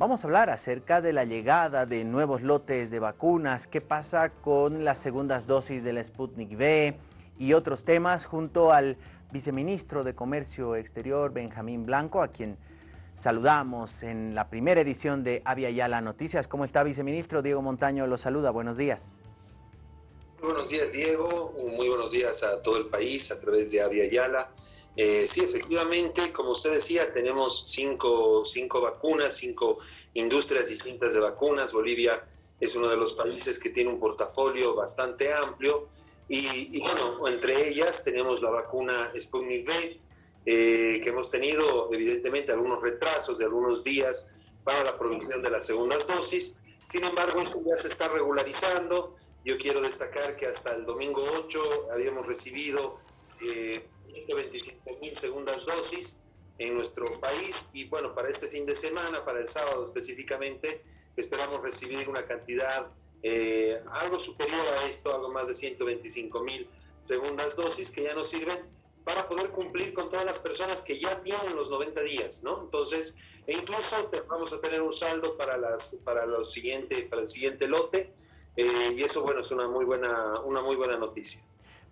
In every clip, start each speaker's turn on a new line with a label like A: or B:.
A: Vamos a hablar acerca de la llegada de nuevos lotes de vacunas, qué pasa con las segundas dosis de la Sputnik V y otros temas junto al viceministro de Comercio Exterior, Benjamín Blanco, a quien saludamos en la primera edición de Avia Yala Noticias. ¿Cómo está, viceministro? Diego Montaño lo saluda. Buenos días.
B: Muy buenos días, Diego. Muy buenos días a todo el país a través de Avia Yala. Eh, sí, efectivamente, como usted decía, tenemos cinco, cinco vacunas, cinco industrias distintas de vacunas. Bolivia es uno de los países que tiene un portafolio bastante amplio. Y, bueno, entre ellas tenemos la vacuna Sputnik V, eh, que hemos tenido evidentemente algunos retrasos de algunos días para la provisión de las segundas dosis. Sin embargo, esto ya se está regularizando. Yo quiero destacar que hasta el domingo 8 habíamos recibido eh, 125 mil segundas dosis en nuestro país y bueno, para este fin de semana, para el sábado específicamente, esperamos recibir una cantidad eh, algo superior a esto, algo más de 125 mil segundas dosis que ya nos sirven para poder cumplir con todas las personas que ya tienen los 90 días, ¿no? Entonces, e incluso vamos a tener un saldo para, las, para, los siguiente, para el siguiente lote eh, y eso, bueno, es una muy buena, una muy buena noticia.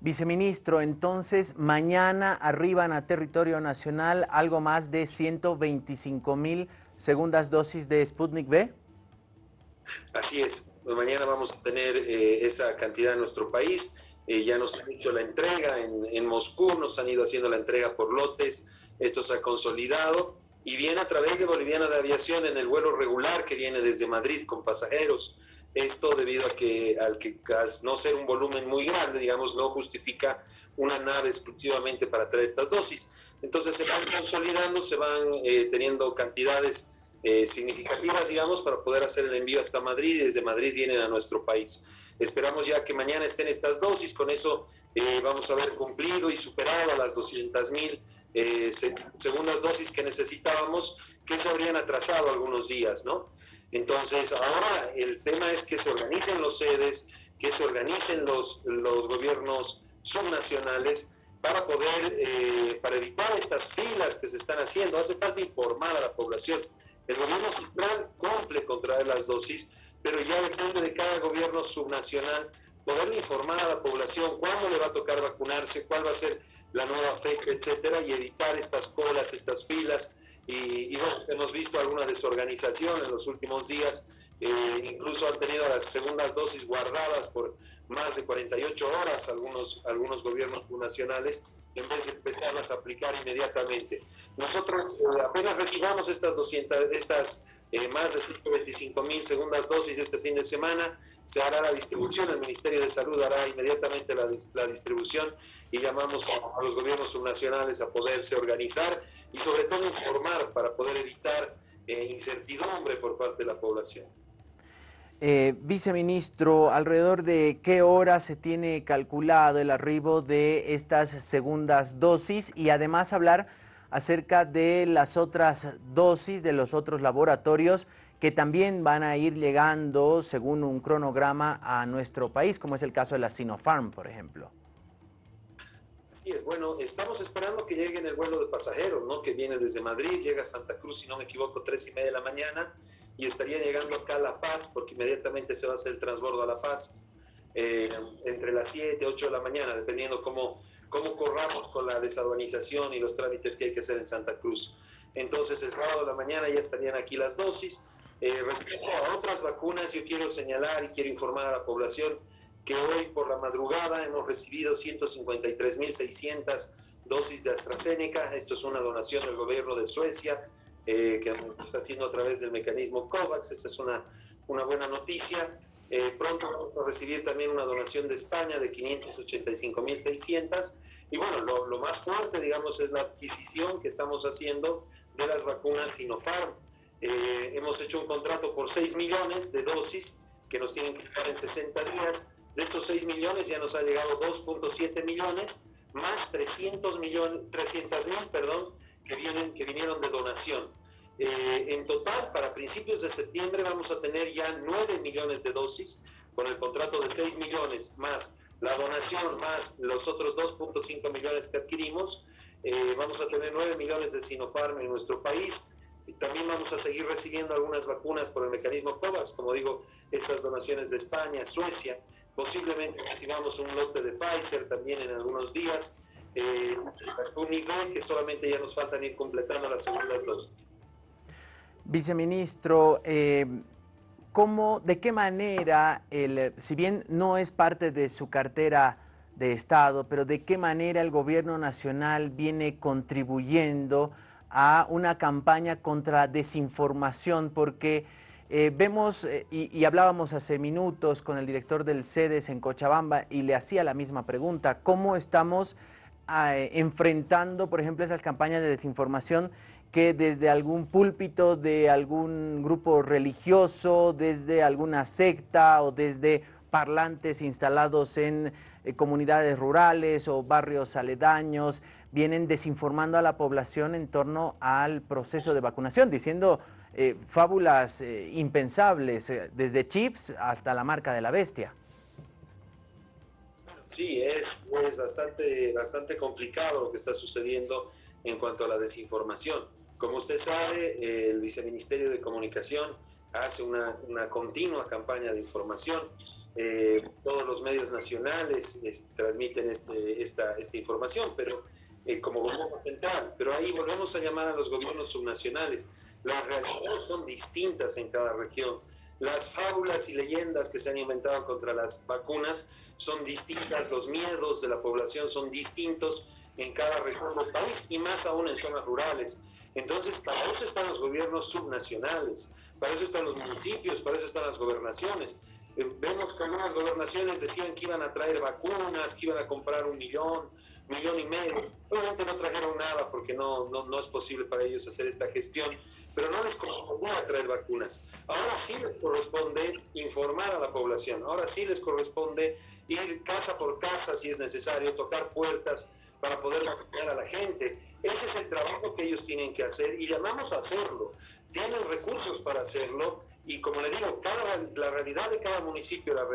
A: Viceministro, entonces mañana arriban a territorio nacional algo más de 125 mil segundas dosis de Sputnik V.
B: Así es, pues mañana vamos a tener eh, esa cantidad en nuestro país. Eh, ya nos han hecho la entrega en, en, Moscú, nos han ido haciendo la entrega por lotes, esto se ha consolidado y viene a través de Boliviana de Aviación en el vuelo regular que viene desde Madrid con pasajeros. Esto debido a que al, que no ser un volumen muy grande, digamos, no justifica una nave exclusivamente para traer estas dosis. Entonces se van consolidando, se van eh, teniendo cantidades eh, significativas, digamos, para poder hacer el envío hasta Madrid y desde Madrid vienen a nuestro país. Esperamos ya que mañana estén estas dosis, con eso eh, vamos a haber cumplido y superado las 200 mil segundas dosis que necesitábamos, que se habrían atrasado algunos días, ¿no? Entonces, ahora el tema es que se organicen los sedes, que se organicen los, los gobiernos subnacionales para poder, eh, para evitar estas filas que se están haciendo. Hace falta informar a la población. El gobierno central cumple con traer las dosis, pero ya depende de cada gobierno subnacional poder informar a la población cuándo le va a tocar vacunarse, cuál va a ser la nueva fecha, etcétera, y evitar estas colas, estas filas, y, bueno, hemos visto alguna desorganización en los últimos días, eh, incluso han tenido las segundas dosis guardadas por más de 48 horas algunos, algunos gobiernos nacionales en vez de empezarlas a aplicar inmediatamente. Nosotros eh, apenas recibamos estas 200, estas eh, más de 125 mil segundas dosis este fin de semana, se hará la distribución, el Ministerio de Salud hará inmediatamente la, la distribución y llamamos a, los gobiernos subnacionales a poderse organizar y sobre todo informar para poder evitar eh, incertidumbre por parte de la población.
A: Eh, viceministro, ¿alrededor de qué hora se tiene calculado el arribo de estas segundas dosis? Y además hablar acerca de las otras dosis de los otros laboratorios que también van a ir llegando según un cronograma a nuestro país, como es el caso de la Sinopharm, por ejemplo.
B: Bueno, estamos esperando que llegue en el vuelo de pasajeros, ¿no? que viene desde Madrid, llega a Santa Cruz, si no me equivoco, tres y media de la mañana, y estaría llegando acá a La Paz, porque inmediatamente se va a hacer el transbordo a La Paz, eh, entre las 7 y 8 de la mañana, dependiendo cómo cómo corramos con la desaduanización y los trámites que hay que hacer en Santa Cruz. Entonces, el sábado de la mañana ya estarían aquí las dosis. Eh, respecto a otras vacunas, yo quiero señalar y quiero informar a la población que hoy por la madrugada hemos recibido 153.600 dosis de AstraZeneca. Esto es una donación del gobierno de Suecia eh, que está haciendo a través del mecanismo COVAX. Esta es una, una buena noticia. Eh, pronto vamos a recibir también una donación de España de 585.600. Y bueno, lo, más fuerte, digamos, es la adquisición que estamos haciendo de las vacunas Sinopharm. Eh, hemos hecho un contrato por 6 millones de dosis que nos tienen que llegar en 60 días. De estos 6 millones ya nos ha llegado 2.7 millones, más 300 millones, 300 mil, perdón, que, vienen, que vinieron de donación. Eh, en total, para principios de septiembre vamos a tener ya 9 millones de dosis, con el contrato de 6 millones más la donación más los otros 2.5 millones que adquirimos. Eh, vamos a tener 9 millones de Sinopharm en nuestro país. También vamos a seguir recibiendo algunas vacunas por el mecanismo COVAX, como digo, estas donaciones de España, Suecia. Posiblemente recibamos un lote de Pfizer también en algunos días. Eh, que solamente ya nos faltan ir completando las segundas dos.
A: Viceministro, eh, ¿cómo, de qué manera, el, si bien no es parte de su cartera de Estado, pero de qué manera el gobierno nacional viene contribuyendo a una campaña contra desinformación, porque eh, vemos, eh, y, hablábamos hace minutos con el director del CEDES en Cochabamba y le hacía la misma pregunta, ¿cómo estamos ah, enfrentando, por ejemplo, esas campañas de desinformación que desde algún púlpito de algún grupo religioso, desde alguna secta o desde parlantes instalados en eh, comunidades rurales o barrios aledaños, vienen desinformando a la población en torno al proceso de vacunación, diciendo eh, fábulas eh, impensables, desde chips hasta la marca de la bestia.
B: Sí, es, es bastante, bastante complicado lo que está sucediendo en cuanto a la desinformación. Como usted sabe, el Viceministerio de Comunicación hace una, una continua campaña de información eh, todos los medios nacionales transmiten este, esta, esta, información, pero eh, como gobierno central, pero ahí volvemos a llamar a los gobiernos subnacionales. Las realidades son distintas en cada región. Las fábulas y leyendas que se han inventado contra las vacunas son distintas, los miedos de la población son distintos en cada región del país y más aún en zonas rurales. Entonces, para eso están los gobiernos subnacionales, para eso están los municipios, para eso están las gobernaciones. Eh, vemos que algunas gobernaciones decían que iban a traer vacunas, que iban a comprar un millón, millón y medio. Obviamente no trajeron nada porque no, no, no es posible para ellos hacer esta gestión, pero no les corresponde traer vacunas. Ahora sí les corresponde informar a la población, ahora sí les corresponde ir casa por casa si es necesario, tocar puertas para poder vacunar a la gente. Ese es el trabajo que ellos tienen que hacer y llamamos a hacerlo. Tienen recursos para hacerlo y como le digo, cada, la realidad de cada municipio, la,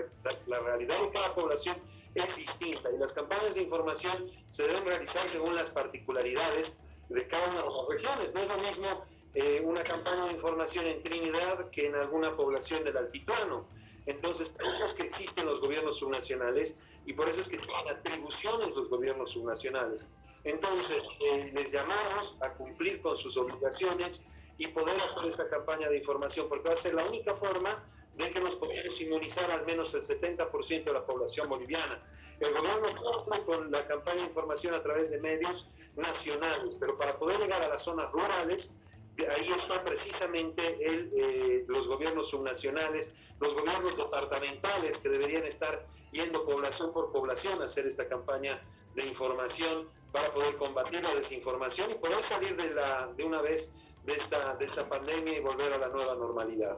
B: la, realidad de cada población es distinta y las campañas de información se deben realizar según las particularidades de cada una de las regiones. No es lo mismo eh, una campaña de información en Trinidad que en alguna población del altiplano. Entonces, por eso es que existen los gobiernos subnacionales y por eso es que tienen atribuciones los gobiernos subnacionales. Entonces, eh, les llamamos a cumplir con sus obligaciones y poder hacer esta campaña de información, porque va a ser la única forma de que nos podamos inmunizar al menos el 70% de la población boliviana. El gobierno cumple con la campaña de información a través de medios nacionales, pero para poder llegar a las zonas rurales, ahí están precisamente el, eh, los gobiernos subnacionales, los gobiernos departamentales que deberían estar yendo población por población a hacer esta campaña de información para poder combatir la desinformación y poder salir de, la, de una vez de esta, de esta pandemia y volver a la nueva normalidad.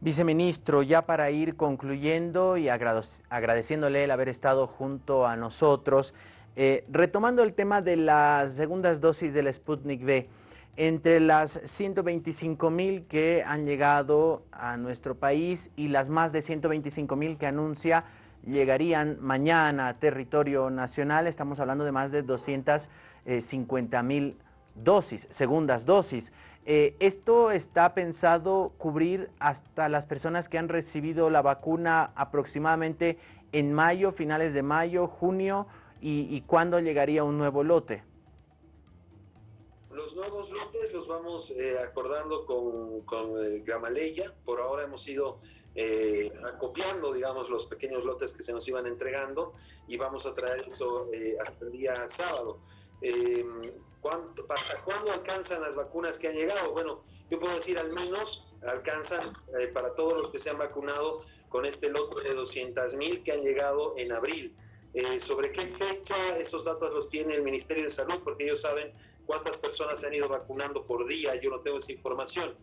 A: Viceministro, ya para ir concluyendo y agradeciéndole el haber estado junto a nosotros, eh, retomando el tema de las segundas dosis del Sputnik V, entre las 125 mil que han llegado a nuestro país y las más de 125 mil que anuncia llegarían mañana a territorio nacional, estamos hablando de más de 250 mil dosis, segundas dosis. Eh, ¿Esto está pensado cubrir hasta las personas que han recibido la vacuna aproximadamente en mayo, finales de mayo, junio? ¿Y, cuándo llegaría un nuevo lote?
B: Los nuevos lotes los vamos eh, acordando con, con eh, Gamaleya. Por ahora hemos ido acopiando, digamos, los pequeños lotes que se nos iban entregando y vamos a traer eso hasta el día sábado. ¿Hasta cuándo alcanzan las vacunas que han llegado? Bueno, yo puedo decir al menos alcanzan eh, para todos los que se han vacunado con este lote de 200 mil que han llegado en abril. Eh, ¿Sobre qué fecha? Esos datos los tiene el Ministerio de Salud porque ellos saben cuántas personas se han ido vacunando por día. Yo no tengo esa información.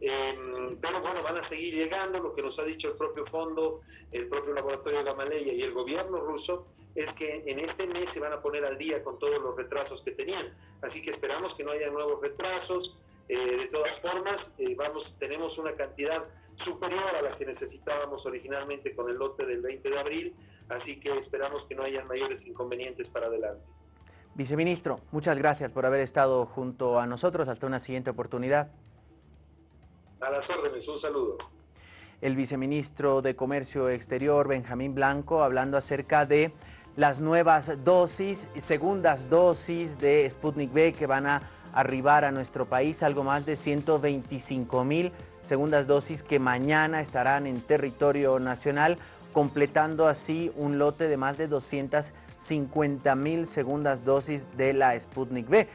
B: Em, pero bueno, van a seguir llegando. Lo que nos ha dicho el propio fondo, el propio laboratorio Gamaleya y el gobierno ruso es que en este mes se van a poner al día con todos los retrasos que tenían. Así que esperamos que no haya nuevos retrasos. Eh, de todas formas, eh, vamos, tenemos una cantidad superior a la que necesitábamos originalmente con el lote del 20 de abril, así que esperamos que no haya mayores inconvenientes para adelante.
A: Viceministro, muchas gracias por haber estado junto a nosotros. Hasta una siguiente oportunidad.
B: A las órdenes, un saludo.
A: El viceministro de Comercio Exterior, Benjamín Blanco, hablando acerca de las nuevas dosis, segundas dosis de Sputnik V que van a arribar a nuestro país, algo más de 125 mil segundas dosis que mañana estarán en territorio nacional, completando así un lote de más de 250 mil segundas dosis de la Sputnik V.